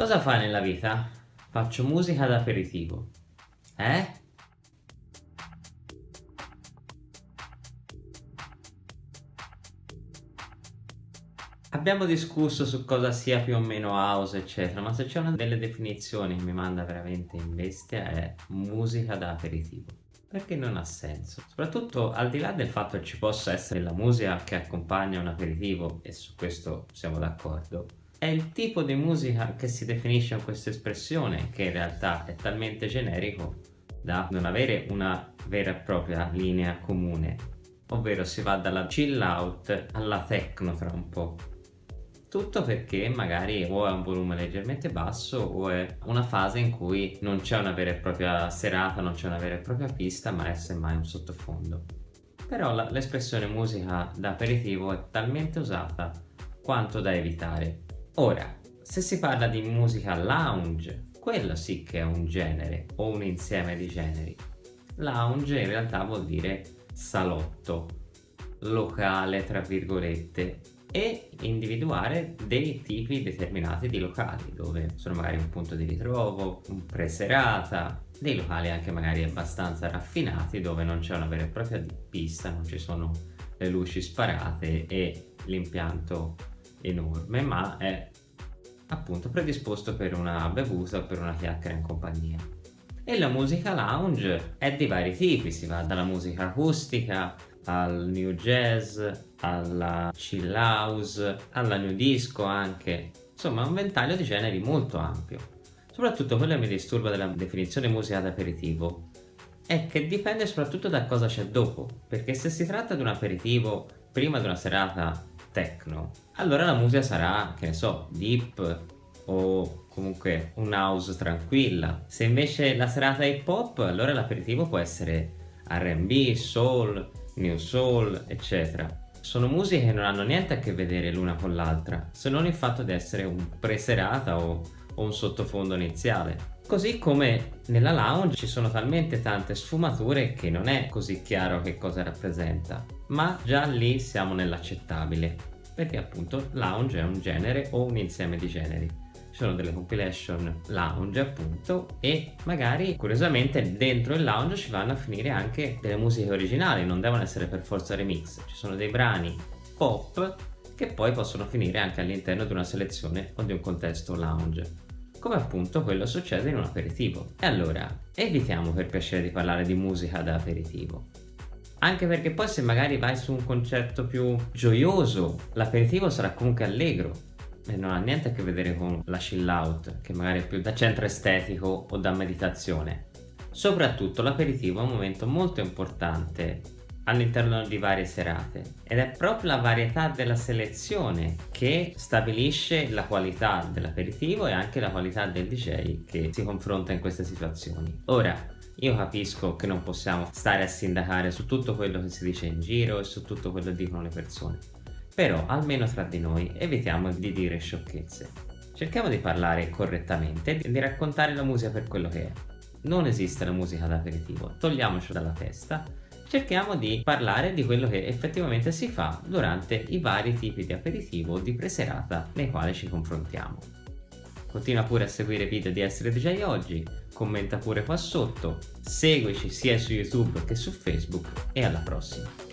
Cosa fai nella vita? Faccio musica da aperitivo. Eh? Abbiamo discusso su cosa sia più o meno house eccetera ma se c'è una delle definizioni che mi manda veramente in bestia è musica da aperitivo perché non ha senso soprattutto al di là del fatto che ci possa essere la musica che accompagna un aperitivo e su questo siamo d'accordo è il tipo di musica che si definisce con questa espressione che in realtà è talmente generico da non avere una vera e propria linea comune ovvero si va dalla chill out alla techno fra un po' tutto perché magari o è un volume leggermente basso o è una fase in cui non c'è una vera e propria serata, non c'è una vera e propria pista ma è semmai un sottofondo. Però l'espressione musica da aperitivo è talmente usata quanto da evitare Ora, se si parla di musica lounge, quello sì che è un genere o un insieme di generi. Lounge in realtà vuol dire salotto, locale tra virgolette e individuare dei tipi determinati di locali dove sono magari un punto di ritrovo, un preserata, dei locali anche magari abbastanza raffinati dove non c'è una vera e propria pista, non ci sono le luci sparate e l'impianto enorme ma è appunto predisposto per una bevuta o per una chiacchiera in compagnia. E la musica lounge è di vari tipi si va dalla musica acustica al new jazz alla chill house alla new disco anche. Insomma un ventaglio di generi molto ampio. Soprattutto quello che mi disturba della definizione musica d'aperitivo è che dipende soprattutto da cosa c'è dopo perché se si tratta di un aperitivo prima di una serata techno allora la musica sarà che ne so deep o comunque un house tranquilla. Se invece la serata è hip hop allora l'aperitivo può essere R&B, soul, new soul eccetera. Sono musiche che non hanno niente a che vedere l'una con l'altra se non il fatto di essere un preserata o, o un sottofondo iniziale. Così come nella lounge ci sono talmente tante sfumature che non è così chiaro che cosa rappresenta, ma già lì siamo nell'accettabile, perché appunto lounge è un genere o un insieme di generi. Ci sono delle compilation lounge appunto e magari curiosamente dentro il lounge ci vanno a finire anche delle musiche originali, non devono essere per forza remix, ci sono dei brani pop che poi possono finire anche all'interno di una selezione o di un contesto lounge come appunto quello succede in un aperitivo. E allora, evitiamo per piacere di parlare di musica da aperitivo. Anche perché poi se magari vai su un concetto più gioioso, l'aperitivo sarà comunque allegro e non ha niente a che vedere con la chill out, che magari è più da centro estetico o da meditazione. Soprattutto l'aperitivo è un momento molto importante all'interno di varie serate ed è proprio la varietà della selezione che stabilisce la qualità dell'aperitivo e anche la qualità del DJ che si confronta in queste situazioni. Ora, io capisco che non possiamo stare a sindacare su tutto quello che si dice in giro e su tutto quello che dicono le persone, però almeno tra di noi evitiamo di dire sciocchezze. Cerchiamo di parlare correttamente e di raccontare la musica per quello che è. Non esiste la musica da aperitivo, togliamoci dalla testa cerchiamo di parlare di quello che effettivamente si fa durante i vari tipi di aperitivo o di preserata nei quali ci confrontiamo. Continua pure a seguire i video di Essere DJ Oggi, commenta pure qua sotto, seguici sia su YouTube che su Facebook e alla prossima!